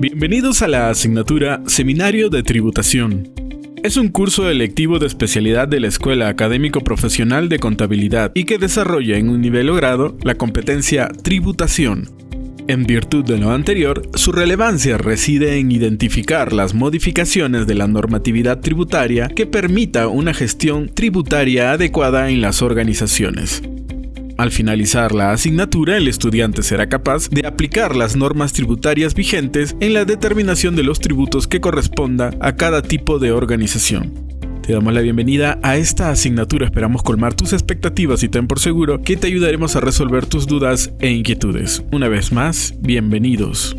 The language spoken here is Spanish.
Bienvenidos a la asignatura Seminario de Tributación. Es un curso electivo de especialidad de la Escuela Académico Profesional de Contabilidad y que desarrolla en un nivel o grado la competencia tributación. En virtud de lo anterior, su relevancia reside en identificar las modificaciones de la normatividad tributaria que permita una gestión tributaria adecuada en las organizaciones. Al finalizar la asignatura, el estudiante será capaz de aplicar las normas tributarias vigentes en la determinación de los tributos que corresponda a cada tipo de organización. Te damos la bienvenida a esta asignatura, esperamos colmar tus expectativas y ten por seguro que te ayudaremos a resolver tus dudas e inquietudes. Una vez más, bienvenidos.